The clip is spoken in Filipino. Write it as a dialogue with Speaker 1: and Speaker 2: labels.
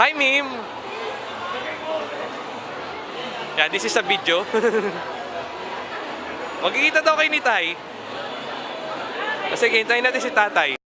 Speaker 1: Hi, Mim! Yeah, this is a video. Magkikita daw kayo ni Tay. Sige, hintayin natin si Tatay.